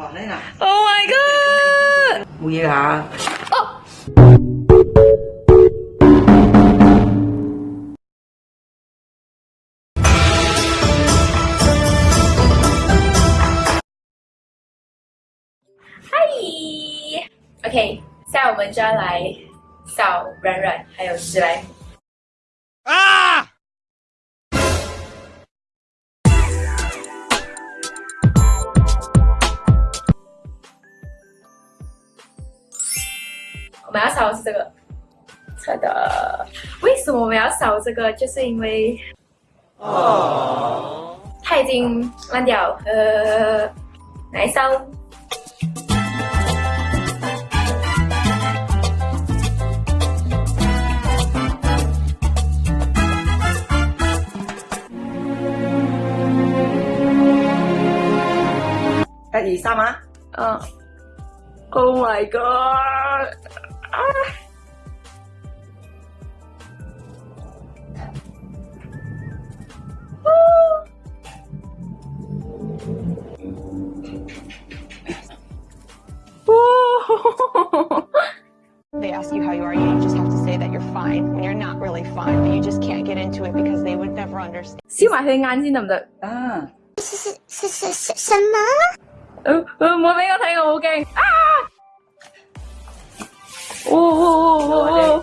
啊 Oh my god！冇嘢啊！哦。嗨，OK，现在我们就要来找软软，还有十来。们要烧的是这个车的。为什么我们要烧这个？就是因为，哦，它已经烂掉，呃，来烧。第二三啊！嗯、uh.，Oh my god！啊！哦 They ask you how you are, you just have to say that you're fine when you're not really fine, but you just can't get into it because they would never understand. 烧埋佢眼先得唔得？啊，是是是是什么？呃呃，唔好俾我睇，我好惊啊！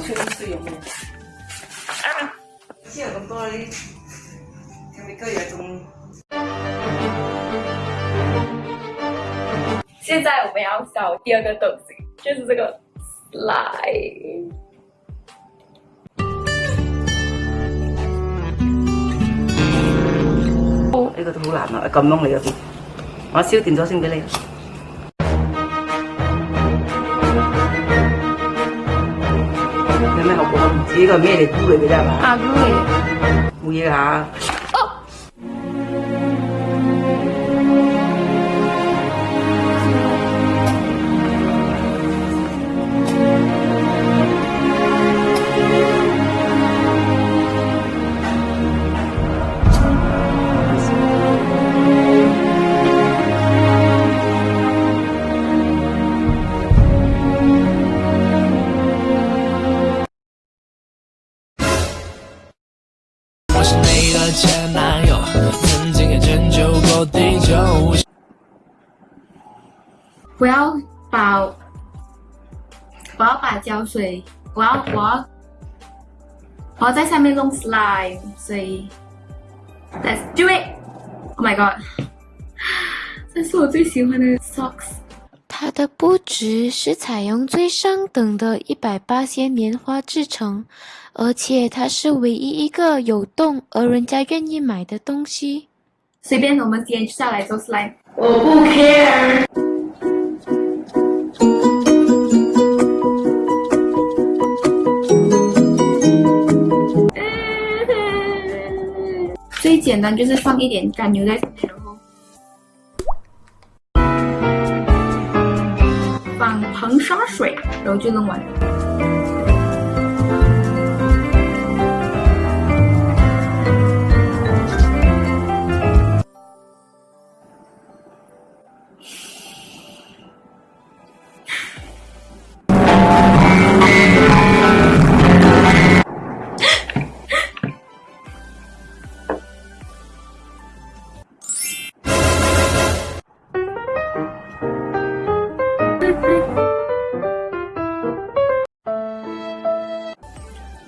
确定是有有。没切这么多的，康贝个也中。现在我们要搞第二个东西，就是这个 slide。这个都好难啊，咁样你嗰边，我烧电咗先俾你。ဒီတော့မြဲတယ်ကူးရကြပါအာကူးရမူရဟာ不要把，不要把胶水，我要我要我要在下面弄 slime，所以 let's do it。Oh my god，这是我最喜欢的 socks。它的布质是采用最上等的一百八仙棉花制成，而且它是唯一一个有洞而人家愿意买的东西。随便我们坚下来做 slime，我不 care。最简单就是放一点干牛奶，然后放硼砂水，然后就弄完。了。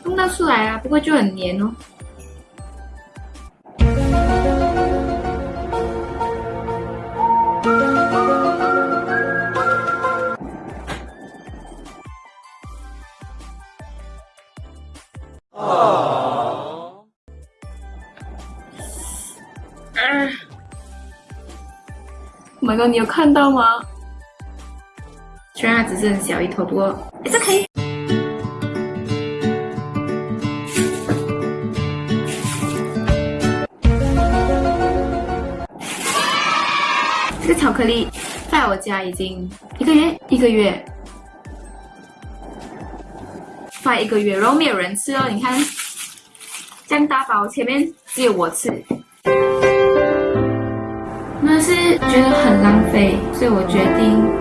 弄得出来啊，不过就很粘哦。啊！马哥，你有看到吗？虽然它只是小一坨，不过 i 是可以。这个巧克力在我家已经一个月一个月，快一个月，然后没有人吃哦。你看，这样大包前面只有我吃，那是觉得很浪费，所以我决定。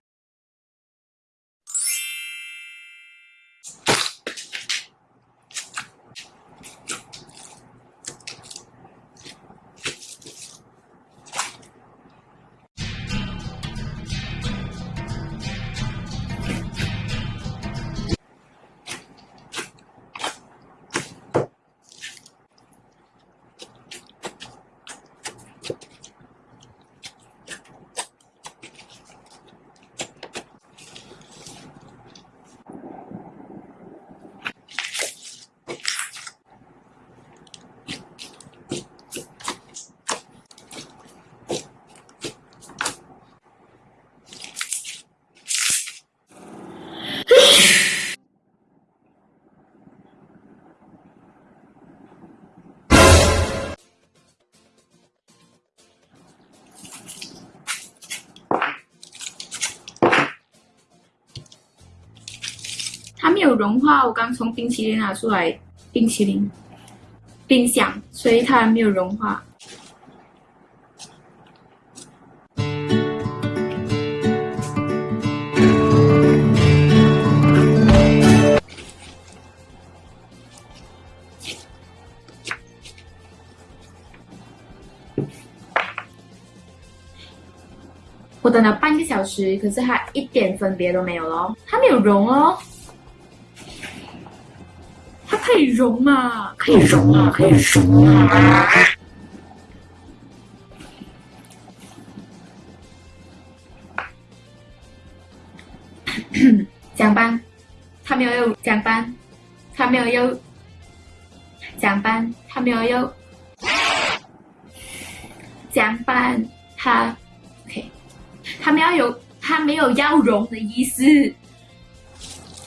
没有融化，我刚从冰淇淋拿出来，冰淇淋冰箱，所以它还没有融化。我等了半个小时，可是它一点分别都没有喽，它没有融哦。可以融啊，可以融啊，可以融啊！讲班，他没有要讲班，他没有要讲班，他没有要讲班，他，他没有要他没有要融的意思，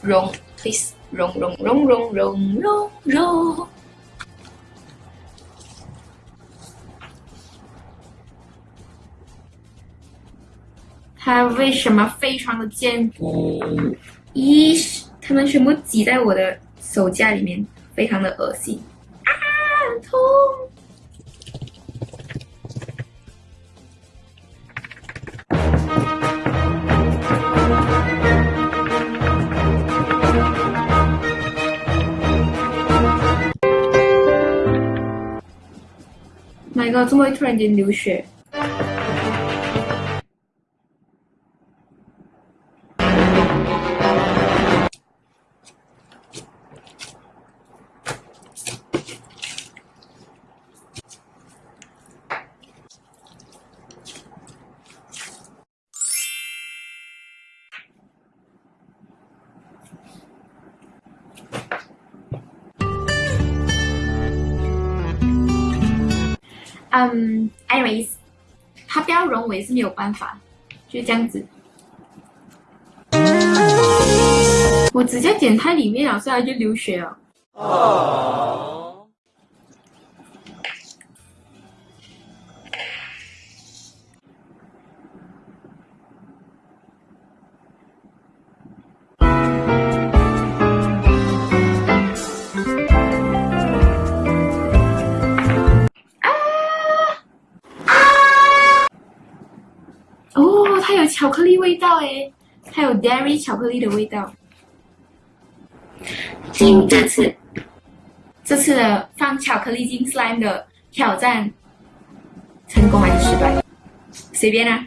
融，please。融融融融融融融。它为什么非常的坚，一是它们全部挤在我的手架里面，非常的恶心啊！痛。那个怎么突然间流血？嗯 a n y w a y s 他不要融，我也是没有办法，就这样子。我直接剪他里面了，所以他就流血了。巧克力味道哎，还有 dairy 巧克力的味道。那这次，这次的放巧克力进 slime 的挑战，成功还是失败？随便啊。